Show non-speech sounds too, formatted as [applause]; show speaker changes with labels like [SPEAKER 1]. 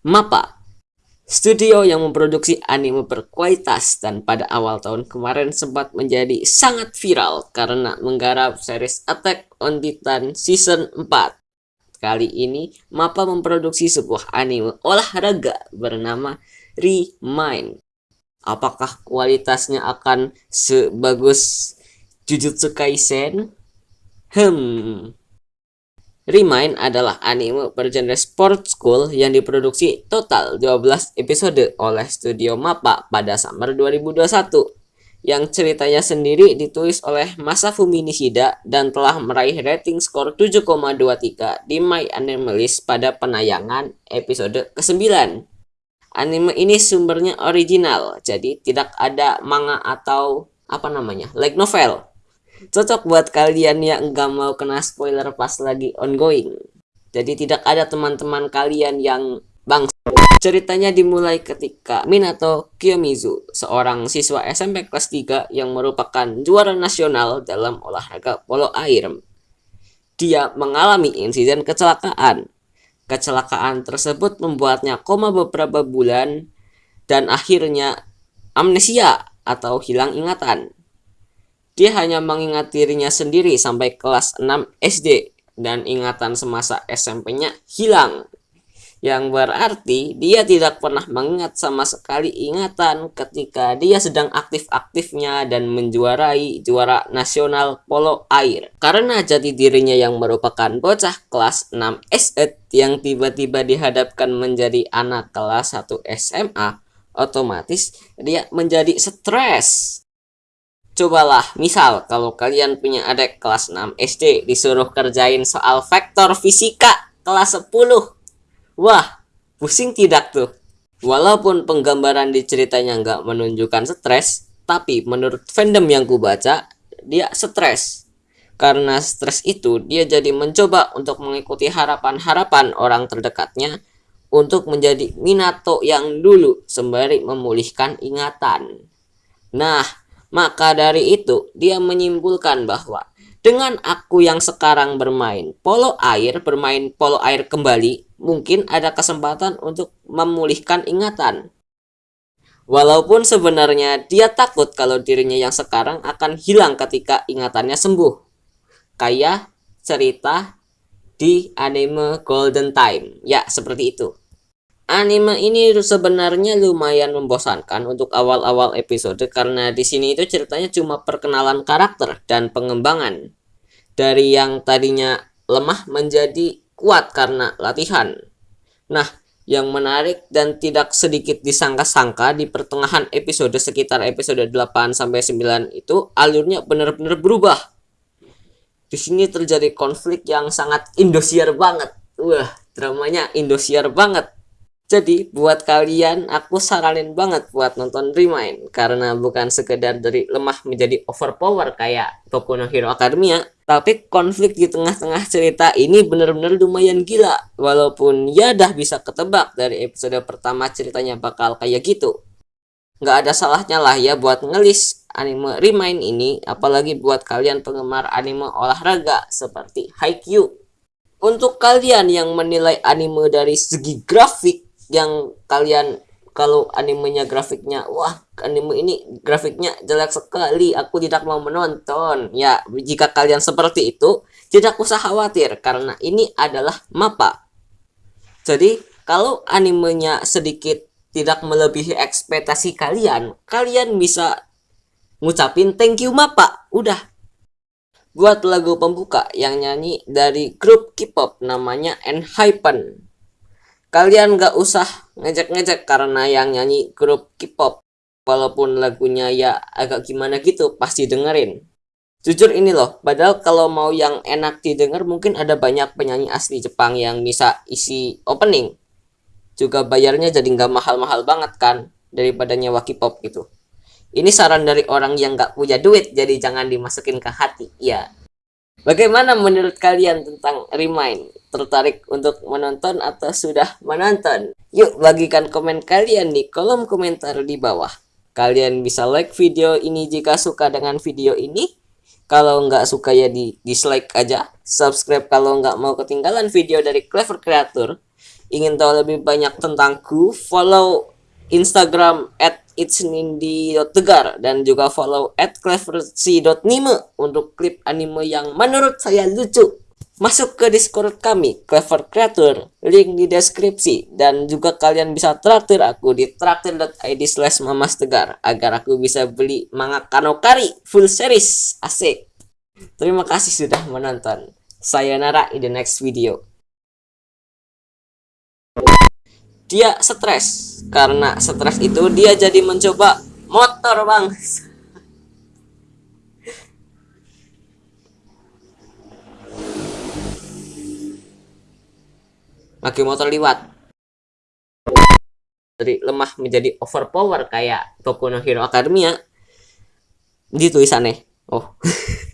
[SPEAKER 1] MAPPA Studio yang memproduksi anime berkualitas dan pada awal tahun kemarin sempat menjadi sangat viral karena menggarap series Attack on Titan Season 4. Kali ini, MAPPA memproduksi sebuah anime olahraga bernama Remind. Apakah kualitasnya akan sebagus Jujutsu Kaisen? Hmm, Remind adalah anime bergenre sport school yang diproduksi total 12 episode oleh studio MAPPA pada summer 2021 yang ceritanya sendiri ditulis oleh Masafumi Nishida dan telah meraih rating skor 7,23 di My Anime List pada penayangan episode ke-9. Anime ini sumbernya original, jadi tidak ada manga atau apa namanya, like novel cocok buat kalian yang nggak mau kena spoiler pas lagi ongoing. Jadi tidak ada teman-teman kalian yang bang. Ceritanya dimulai ketika Minato Kiyomizu, seorang siswa SMP kelas 3 yang merupakan juara nasional dalam olahraga polo air. Dia mengalami insiden kecelakaan. Kecelakaan tersebut membuatnya koma beberapa bulan dan akhirnya amnesia atau hilang ingatan. Dia hanya mengingat dirinya sendiri sampai kelas 6 SD dan ingatan semasa SMP-nya hilang. Yang berarti dia tidak pernah mengingat sama sekali ingatan ketika dia sedang aktif-aktifnya dan menjuarai juara nasional polo air. Karena jati dirinya yang merupakan bocah kelas 6 SD yang tiba-tiba dihadapkan menjadi anak kelas 1 SMA, otomatis dia menjadi stres Cobalah, misal kalau kalian punya adik kelas 6 SD disuruh kerjain soal vektor fisika kelas 10. Wah, pusing tidak tuh? Walaupun penggambaran di ceritanya nggak menunjukkan stres, tapi menurut fandom yang ku baca, dia stres. Karena stres itu, dia jadi mencoba untuk mengikuti harapan-harapan orang terdekatnya untuk menjadi Minato yang dulu sembari memulihkan ingatan. Nah, maka dari itu, dia menyimpulkan bahwa dengan aku yang sekarang bermain polo air, bermain polo air kembali, mungkin ada kesempatan untuk memulihkan ingatan. Walaupun sebenarnya dia takut kalau dirinya yang sekarang akan hilang ketika ingatannya sembuh. Kayak cerita di anime Golden Time. Ya, seperti itu. Anime ini sebenarnya lumayan membosankan untuk awal-awal episode karena di sini itu ceritanya cuma perkenalan karakter dan pengembangan dari yang tadinya lemah menjadi kuat karena latihan. Nah, yang menarik dan tidak sedikit disangka-sangka di pertengahan episode sekitar episode 8 sampai 9 itu alurnya benar-benar berubah. Di sini terjadi konflik yang sangat Indosiar banget. Wah, dramanya Indosiar banget jadi buat kalian aku saranin banget buat nonton Remind karena bukan sekedar dari lemah menjadi overpower kayak Boku no Hero Academia, tapi konflik di tengah-tengah cerita ini bener-bener lumayan gila. Walaupun ya dah bisa ketebak dari episode pertama ceritanya bakal kayak gitu. Nggak ada salahnya lah ya buat ngelis anime Remind ini, apalagi buat kalian penggemar anime olahraga seperti Haikyuu. Untuk kalian yang menilai anime dari segi grafik, yang kalian kalau animenya grafiknya wah anime ini grafiknya jelek sekali aku tidak mau menonton. Ya jika kalian seperti itu tidak usah khawatir karena ini adalah mapa. Jadi kalau animenya sedikit tidak melebihi ekspektasi kalian kalian bisa ngucapin thank you mapa. Udah. Buat lagu pembuka yang nyanyi dari grup K-pop namanya Enhypen Kalian gak usah ngejek-ngejek karena yang nyanyi grup K-pop. Walaupun lagunya ya agak gimana gitu, pasti dengerin. Jujur ini loh, padahal kalau mau yang enak didengar mungkin ada banyak penyanyi asli Jepang yang bisa isi opening. Juga bayarnya jadi nggak mahal-mahal banget kan, daripada nyewa K-pop gitu. Ini saran dari orang yang nggak punya duit, jadi jangan dimasukin ke hati. Ya, Bagaimana menurut kalian tentang Remind? Tertarik untuk menonton atau sudah menonton? Yuk bagikan komen kalian di kolom komentar di bawah. Kalian bisa like video ini jika suka dengan video ini. Kalau nggak suka ya di dislike aja. Subscribe kalau nggak mau ketinggalan video dari Clever Creator. ingin tahu lebih banyak tentangku, follow Instagram at itsnindi.tegar dan juga follow at untuk klip anime yang menurut saya lucu. Masuk ke Discord kami, Clever Creator, link di deskripsi. Dan juga kalian bisa traktir aku di traktir.id slash mamastegar agar aku bisa beli manga Kanokari full series. Asik. Terima kasih sudah menonton. Sayonara in the next video. Dia stres. Karena stres itu dia jadi mencoba motor bang. Lagi motor liwat. Dari lemah menjadi overpower kayak Boku no Hero Academia. Di tulisannya oh [laughs]